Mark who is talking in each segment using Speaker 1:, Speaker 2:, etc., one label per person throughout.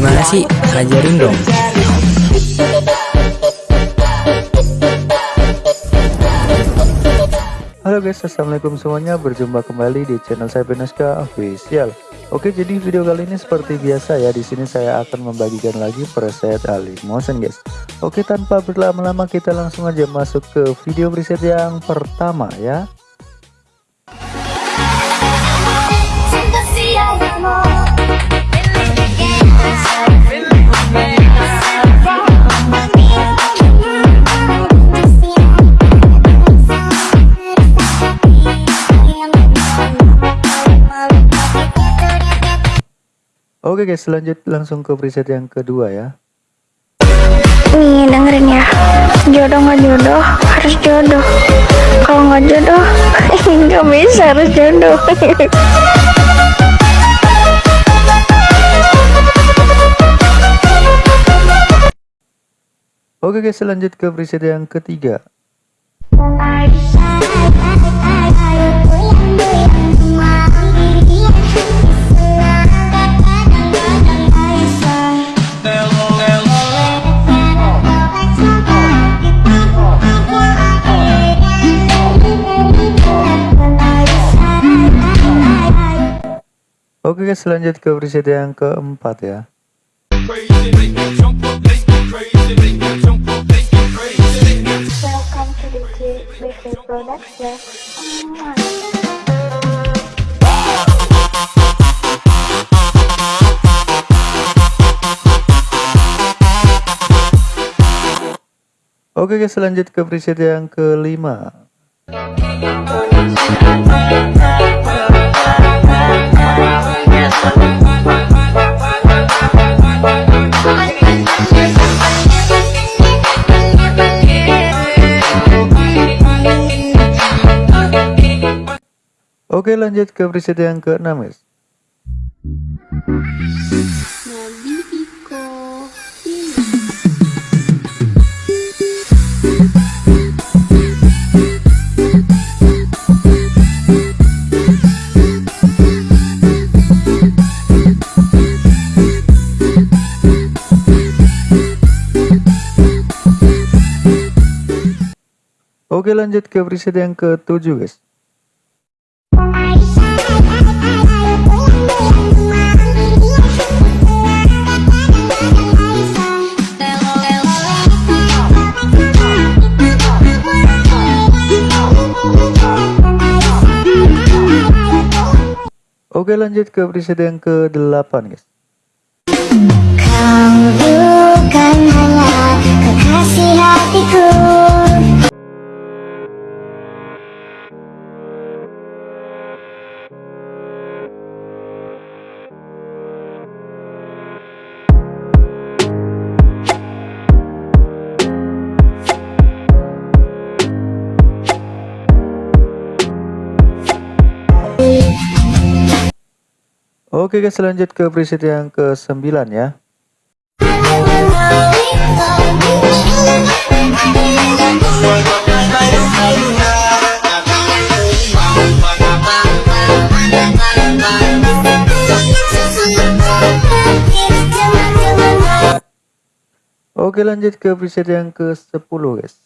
Speaker 1: Gimana sih? Ajarin dong.
Speaker 2: Halo guys, assalamualaikum semuanya. Berjumpa kembali di channel saya Beneska Official. Oke, jadi video kali ini seperti biasa ya. Di sini saya akan membagikan lagi preset alih motion guys. Oke, tanpa berlama-lama kita langsung aja masuk ke video preset yang pertama ya. Oke guys, lanjut langsung ke preset yang kedua ya.
Speaker 3: Nih dengerin ya, jodoh nggak jodoh harus jodoh. Kalau nggak jodoh nggak bisa harus jodoh.
Speaker 2: Oke guys, lanjut ke preset yang ketiga. Oke guys, lanjut ke preset yang keempat ya. Oke guys, lanjut ke preset yang kelima. Oke lanjut ke preset yang ke-6 guys. Oke lanjut ke preset yang ke-7 guys. Oke lanjut ke preset yang ke-8 guys.
Speaker 3: Kau bukan hanya
Speaker 2: Oke guys lanjut ke preset yang ke-9 ya. Oke lanjut ke preset yang ke-10 guys.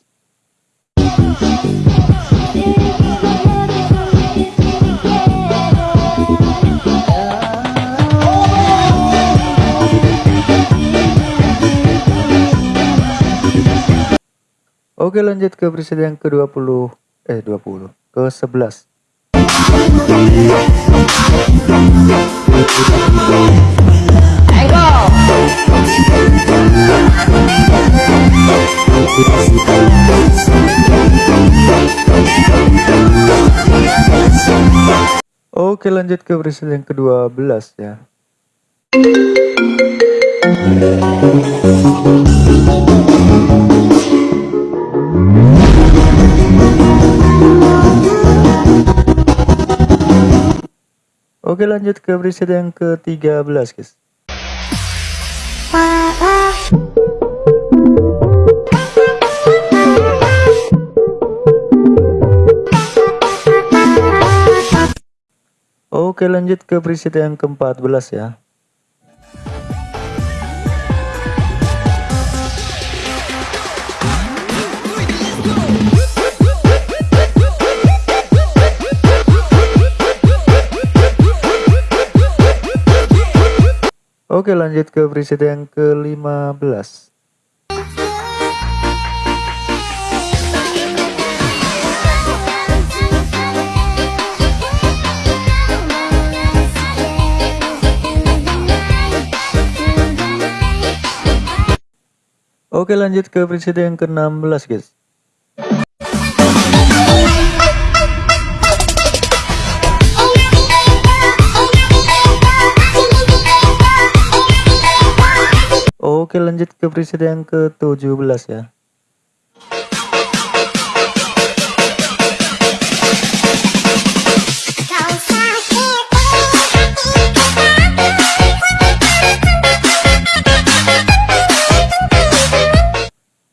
Speaker 2: Oke lanjut ke preset yang ke-20 eh 20 ke 11 Oke lanjut ke preset yang ke-12 ya preset yang ke-13 guys Oke lanjut ke preset yang ke-14 ya Let's go. Oke lanjut ke preset yang ke-15 Oke lanjut ke preset yang ke-16 guys Oke lanjut ke preset yang ke-17 ya.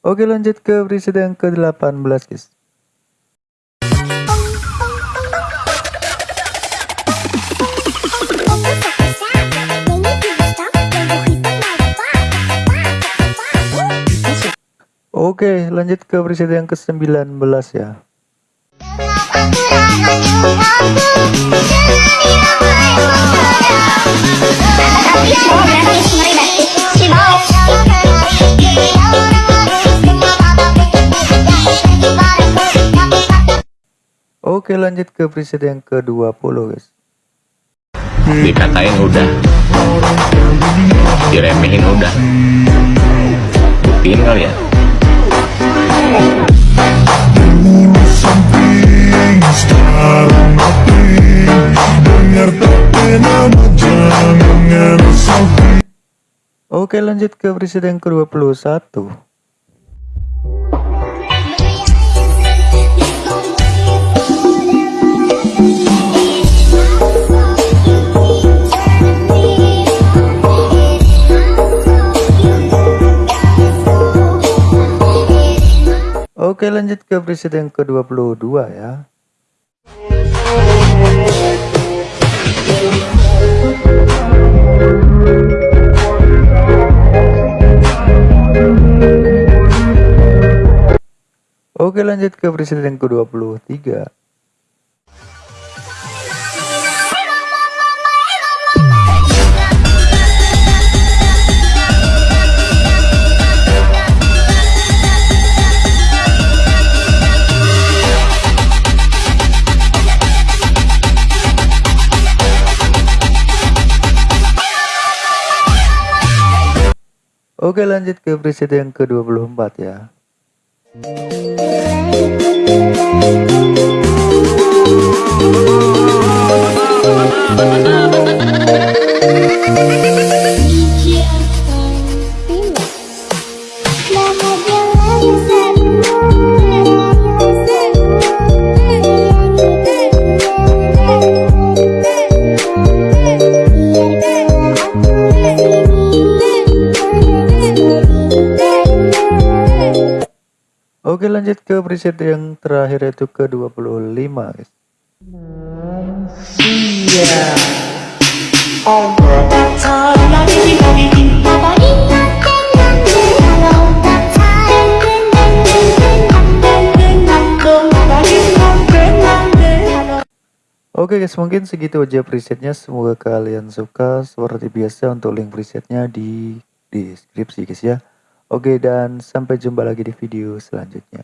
Speaker 2: Oke lanjut ke preset yang ke-18 guys Oke lanjut ke preset yang ke-19 ya. Oke lanjut ke preset yang ke-20 guys.
Speaker 1: Dikatain udah. Diremehin udah. Buktiin kali ya
Speaker 2: Oke lanjut ke preset yang ke-21 Oke lanjut ke preset yang ke-22 ya. Oke lanjut ke preset yang ke-23 Oke lanjut ke preset yang ke-24 ya Oke lanjut ke preset yang terakhir yaitu ke 25 guys. Oke guys mungkin segitu aja presetnya. Semoga kalian suka. Seperti biasa untuk link presetnya di deskripsi guys ya Oke dan sampai jumpa lagi di video selanjutnya